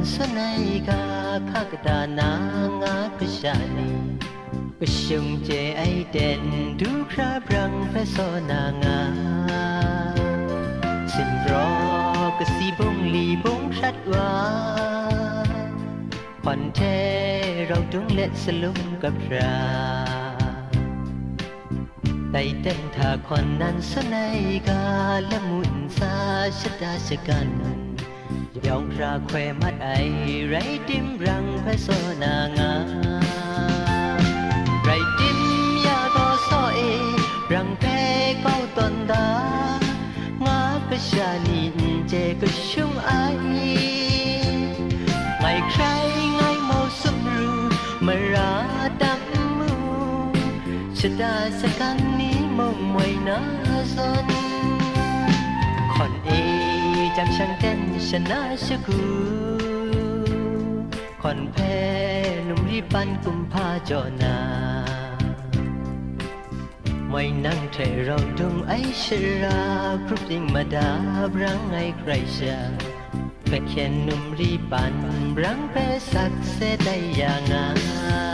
ันสนายกาพักดานางาปชานีปชงเจไอเด่นดูคราบรังพระโซนางาสิรอกสีบงลีบงชัดว่าผ่อนเทเราต้งเล็ดสลุมกับราไต่เต้นถ้าคนนั้นสนายกาและมุนซาชดาชกันยองราแควมัดไอไรติมรังพระโซนางาไรติมยาตอซอยรังแพ้เก้าตนดางากะชานินเจก็ชุ่มไอ ไม่ใครไงเมาสุมรูมาราดับมูชะดาสักันนี้มองไว้นาซนคนเอจำช่างแก่นชนะชกูคอนแพหนุ่มรีปันกุมพาจอนา ไม่นั่งเทเราดงไอชราครุบยิงมาดาบรังไอใครชาแค่แค่หนุ่มรีปันรังแพ้สักเสได้อย่างงา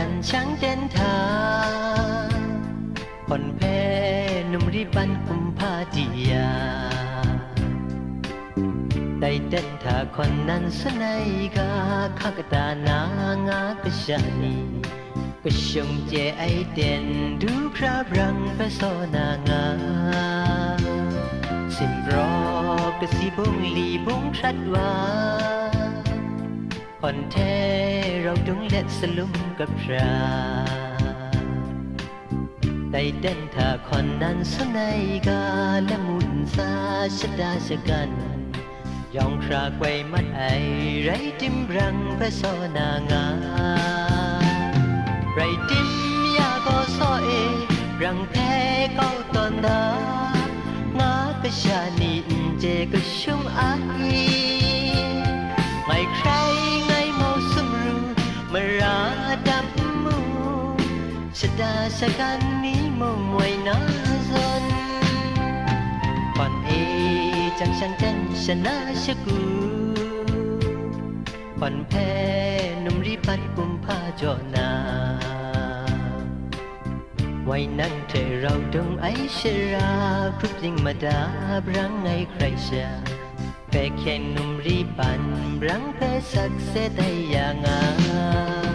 จันช้างเจนทางผ่อนแพ้นุ่มริบันคุมพาจียาได้เต้นทาคนนั้นสนายกาข้ากตานางากระชาีก็ชงเจไอเด่นดูคราบรังไปโซนางา สิมรอกระสีบงลีบงชัดวาอนเทเราดุงเล็ดสลุมกับพราไตเด่นถ้าคอนนั้นสนายกาและมุนซาชดาชกัน ยองครากไวมัดไอไรติมรังพระสซนางา ไรติมยาก็ซอเอ รังแพ้เกาตอนดางากระชานีเจก็ชุ่มอายชกันนี้มอง่วยน่าสนปอนเอจางฉันเจนชนะชกูปอนแพ้นุมรีปัดกุมผ้าจอนา ไว้นั่งเธอเราดงไอชราครุบยิงมาดาบรังไงใครชาแค่แค่นุมรีปันรังแพ้สักเสแย่ยางา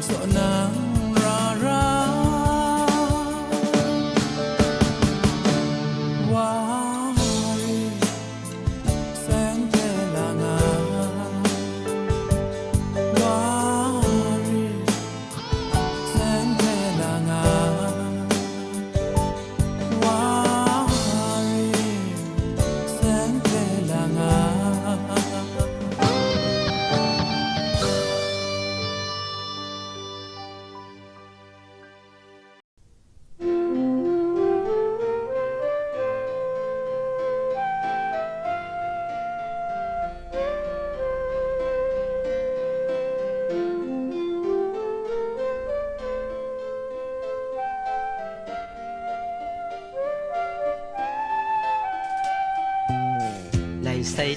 i so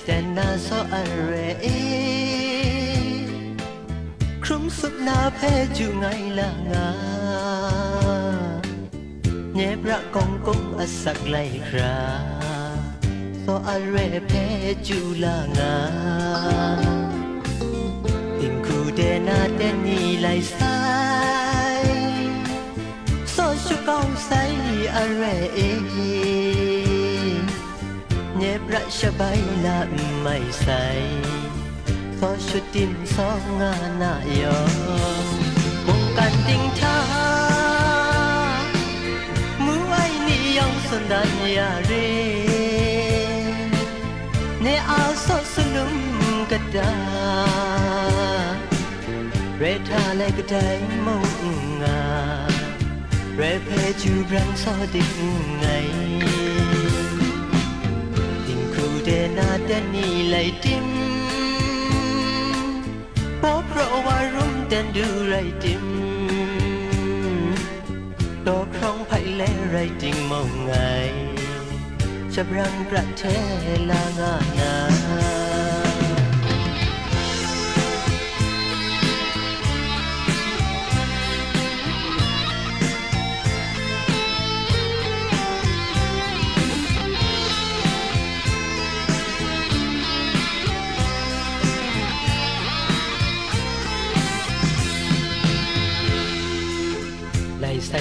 الناس الرئي كرم سبنا بيجو ngay là ngà nhép ra con cũng ở sạc lại ra so arre peju la nga tình khu de na de ni lại sai so chu con sai arre e บระชบายลาไม่ใส่พอชุดดินสองงานนายอมงกันติงท่ามือไว้นี่ยองสนดันยาเรในอาสอสนุมกระดาเรทาและกระไดมงงาเรเพจูบรังสอดิ้งไงแต่นาแต่นี่ไหลติมพอเพราะว่ารุมแต่ดูไรติมดอกครองไผ่แลไรริงมองไงจับรังกระเทลางานา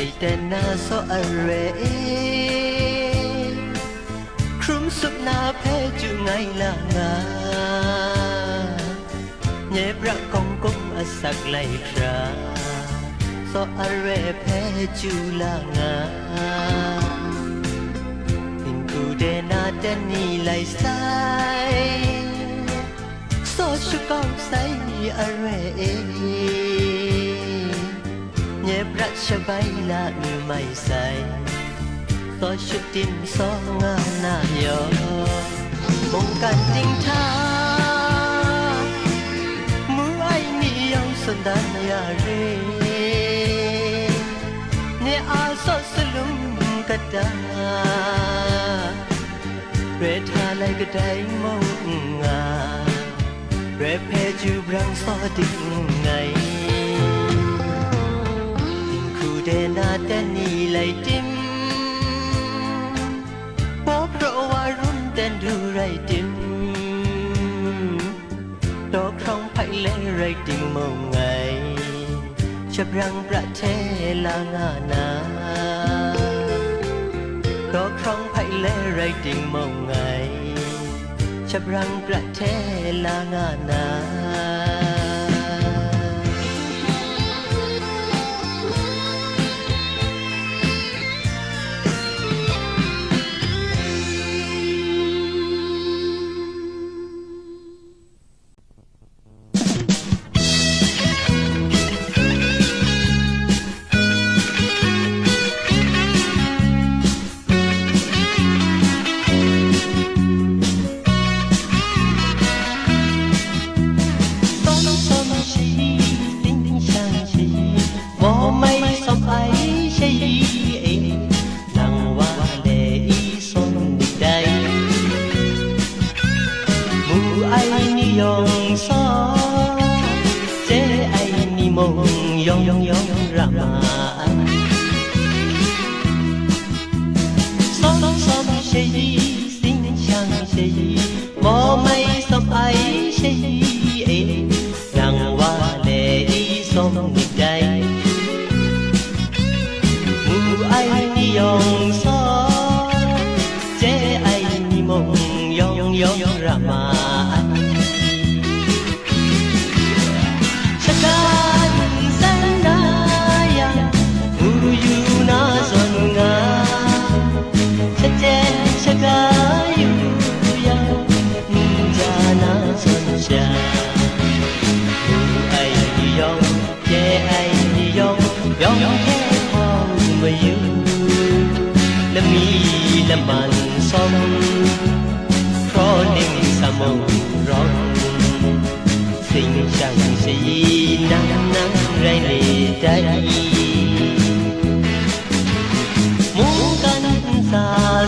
ใจแต่นาいてอะあรครุมสุดนาแพจุไงลางาเยนบระกองกุ้งอสักไหลคระสออะเรแพจุลางาอินกูเดนาเดนีไหลไซสอชุกองไซอะเรเย็บรัชใบละมือ ไม่ใส่ต่อชุดติมสองงานหน้า ยอมงกันจริงท่ามือไอ้นี่ยังสดานยาเรเนี่ยอาสอสลุมกระดาเรทาไลกระไดมองงาเรเพจูบรังซอดิงไงเดนาแต่นี่ไลจิมพอเพราะว่ารุ่นแต่ดูไรจิมตอกครองไผ่เลไรจิมมองไงฉับรังประเทศลางานาตอกครองไผ่เลไรจิมมองไงฉับรังประเทศลางานา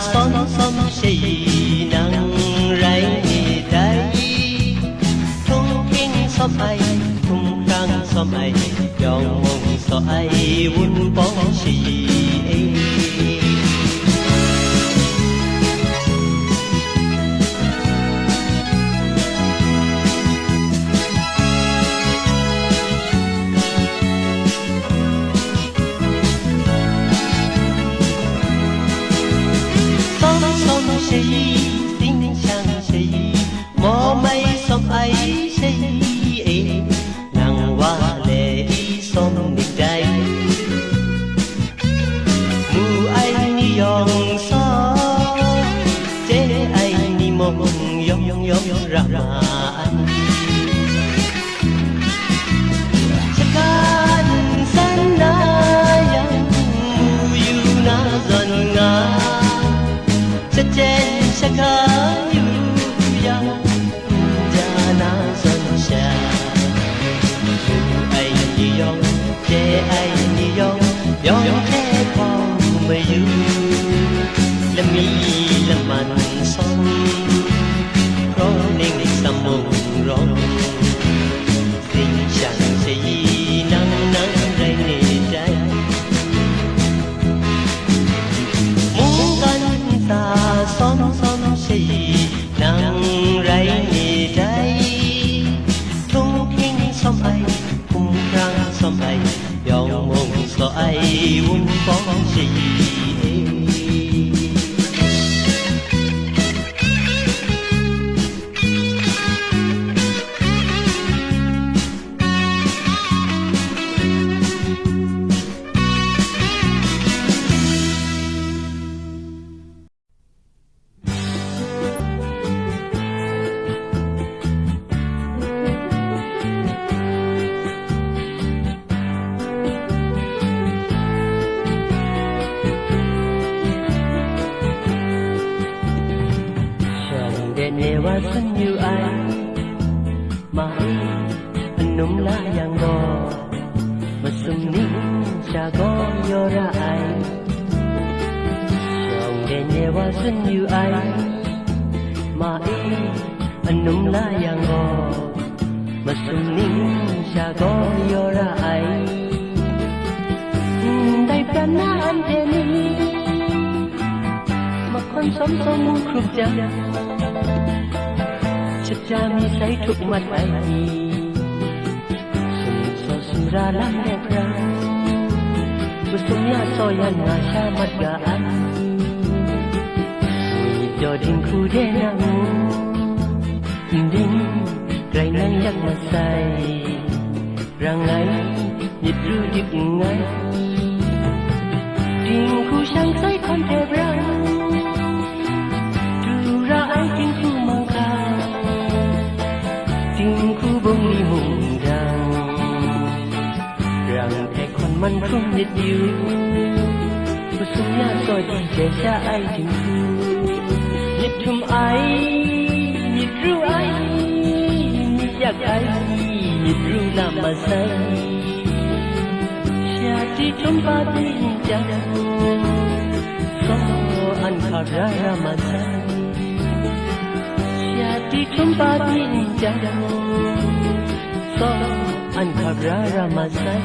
son son شينا رأي داي tung kinh so ai tung kang so ai dòng mong so ai vun bóng chi ังเดุษงยาซอยนนาชามัดกะอวีจอดิงคู่เดนังดิงไกรนั้นยักมาใส่รังไหนยิดรู้ยิบไง ดิงคู่ช่างใสคนเทพรัง mình không biết yêu Cuộc sống là rồi còn trẻ xa ai chừng thương Nhịp thùm ai, nhịp ru ai Nhịp giặc ai, nhịp ru là mà say Xa đi trong ba đi chẳng Có anh khả ra ra mà say Xa đi trong ba đi chẳng Có anh khả ra ra mà say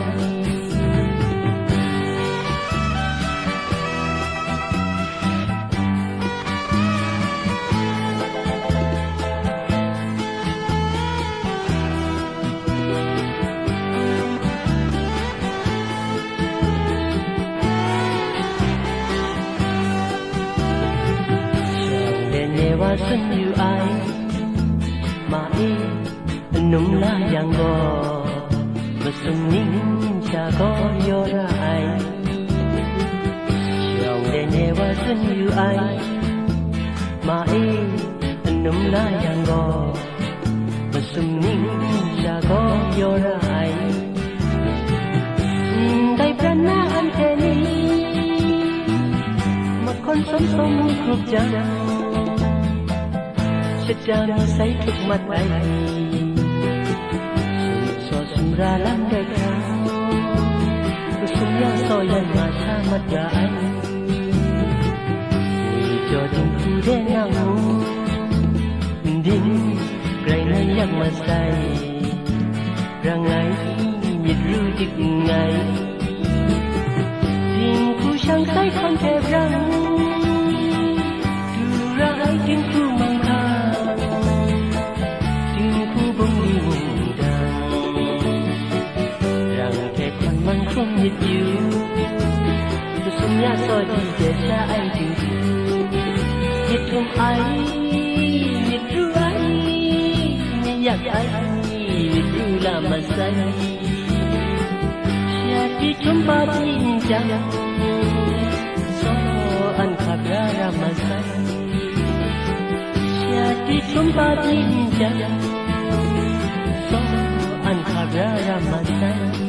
có vô lại lòng để nhẹ qua xin yêu ai mà y nấm lá yang go mà sum ninh cha có vô lại tay bên anh thế ni mà con sống sống khúc cha sẽ cha say thuộc mặt anh lắm soi mà anh ralang dekat Usulnya soyan masa medai Jodin kude namu Mindin Grainan yang masai Rangai Nyidlu dik ngai Din ku sang sai kon te rang Tu rai din ku hit you Sesungguhnya tôi để desa anh chịu Nhiệt thương anh, nhiệt ru anh Nhìn nhạc anh, nhiệt ru là mà xanh Jadi jumpa bincang Soan karya Ramazan Jadi jumpa bincang Soan karya Ramazan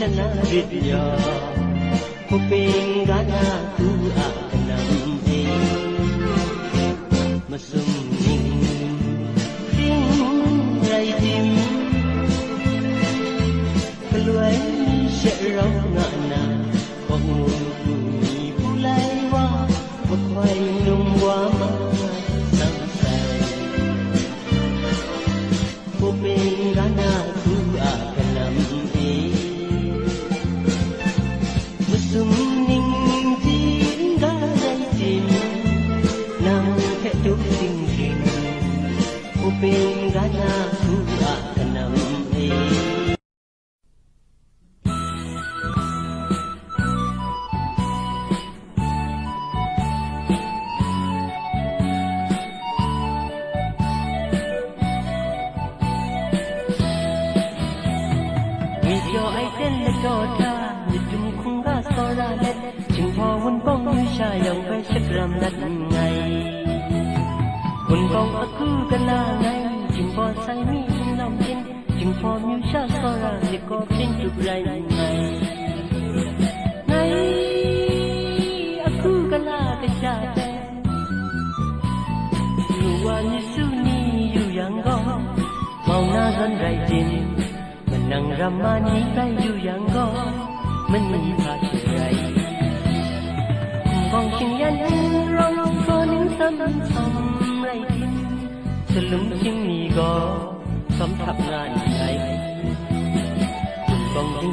ချနာရစ်ပြာဟိုပင်ကနာ be from you just for us according to blind night ในအခုကလာကစားတယ် You want you to need you young go မောင်နာစံရိုက်တင်မနံရမနီကယူယံကောမနီပါချင်ရိုက်ของชิงยันร้องร้องคนนึงซ้ำซ้ำไรดินสลุมชิงนี้ก็สำทับงาน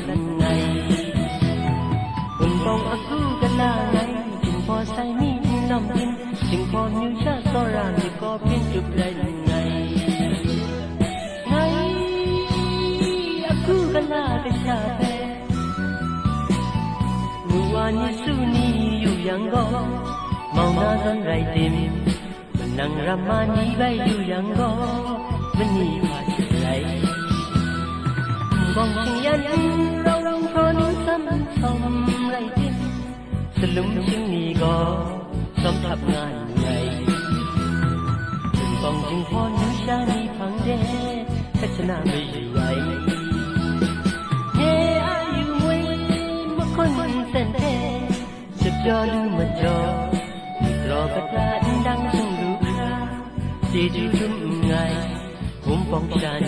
nanay Unpong aku kanangay Jingpo say mi nom in Jingpo new cha sora mi ko pin chup lai nanay Ngay aku kanangay cha pe Nuwa ni su ni yu yang go Mau na zon rai tim Nang ramani bai yu yang go Meni บองเยันเราทนซ้ำซ้ำไรทิ้งสลุมจึงมีก่อสำทับงานไงถึงบองจึงพอนิชานีฟังแดดแค่ชนาไม่ใหญ่เฮอาอยูเว้มาคนเสนเทจะจอลืมมจอ รอกระตาดังจึงรู้คราจีจึงุ่มไงผมปองาน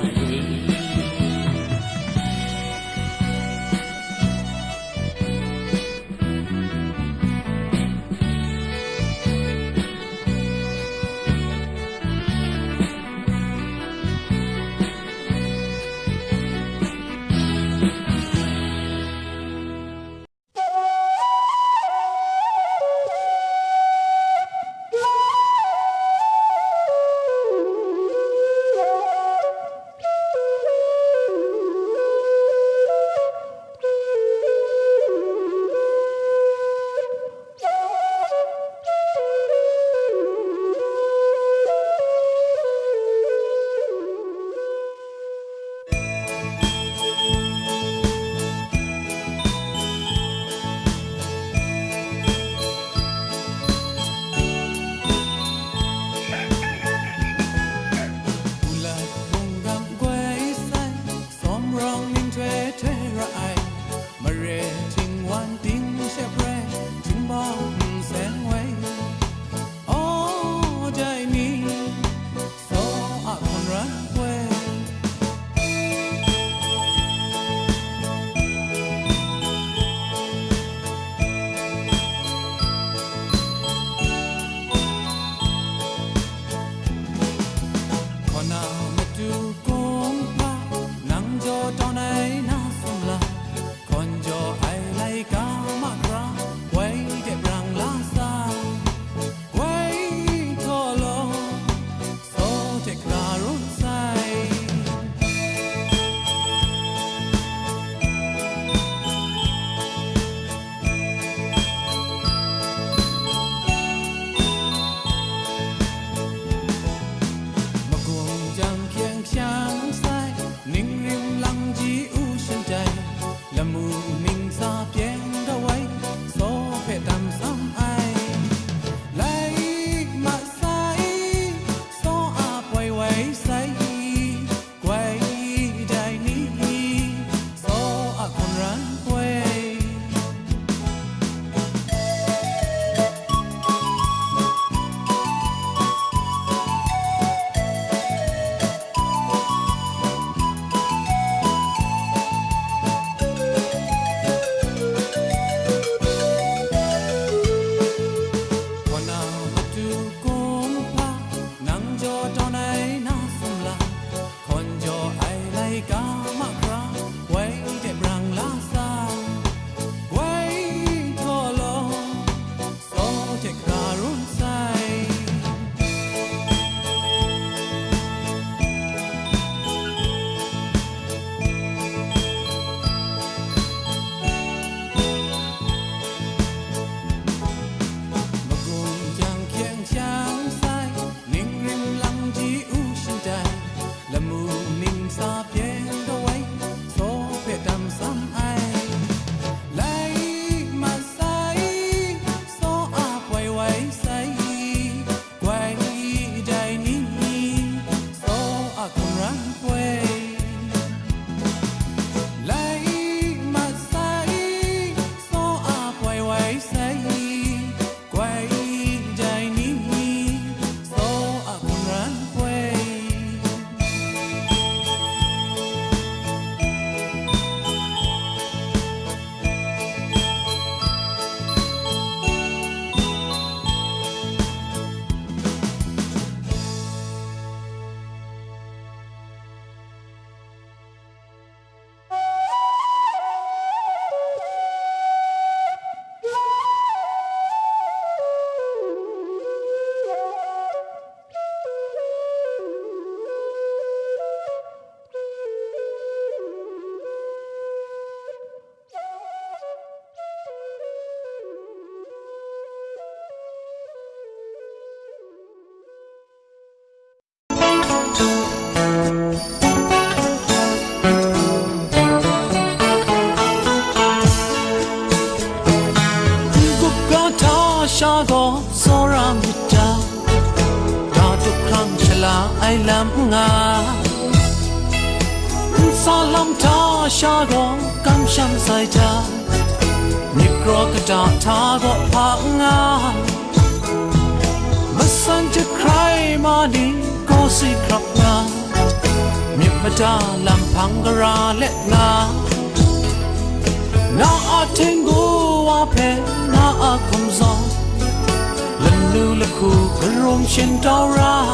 khu cơ rôm trên tao ra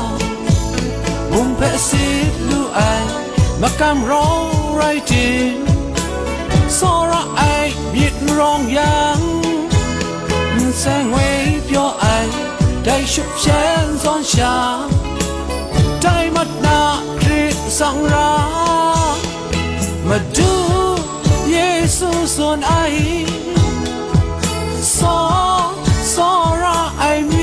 mùng phê xếp đu ai mà cam rong rai tì so ra ai biết rong yang sang nguy cho ai đây chụp chén giòn trà tay mắt na trị sang ra mà du Giêsu son ai so so ra ai mi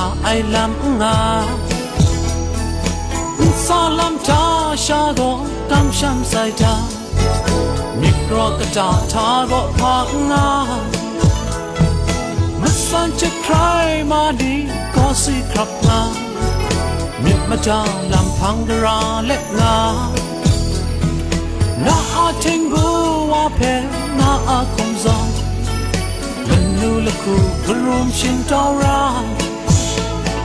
าไอลำงาซาลำตาชาโดกำช้ำใส่ตามิกรอกระจาทารกพักงามันสันจะใครมาดีก็สิครับงามิดมาจาลำพังดราเล็กงานาอาทิงบูวาเพลนาอาคมจอมมันนูละคู่กระวมชินเจ้าราง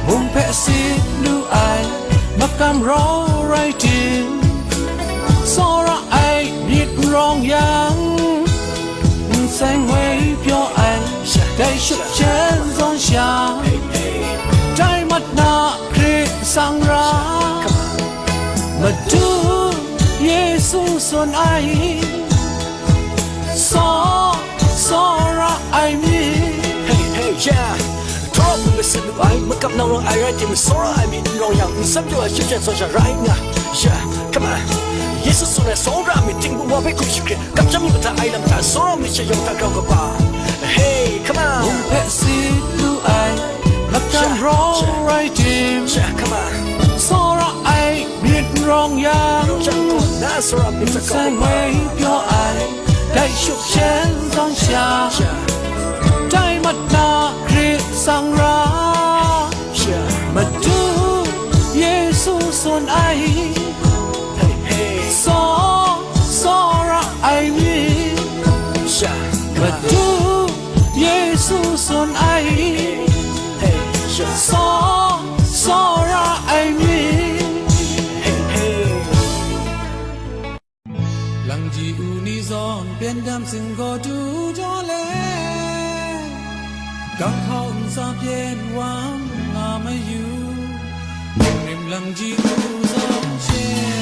hôm phẹ si lưu ai mặc cam rõ rai trì so ra ai biết rong yang xanh huế cho ai cây sụp chén giòn xa trái mắt na khi sang ra mà chúa giêsu son ai so so ra ai mi hey hey yeah top me se du ai me kap nang rong ai right me so I mean rong yang me sam jo a chip yeah come on Jesus so na so ra me ting bu wa pe ku chi kap cham me ta ai lam ta so me che yong ta kau ka hey come on um pe si du ai kap cham rong right team ra biết rong yang chang ko na so ra me chúc chen dong xia trái mặt na 上拉，嘛主耶稣算爱，所所让爱你，嘛主耶稣算爱，所所让爱你。浪迹无你，总变淡，心过度。刚好上边望，俺们有，你们两只不上前。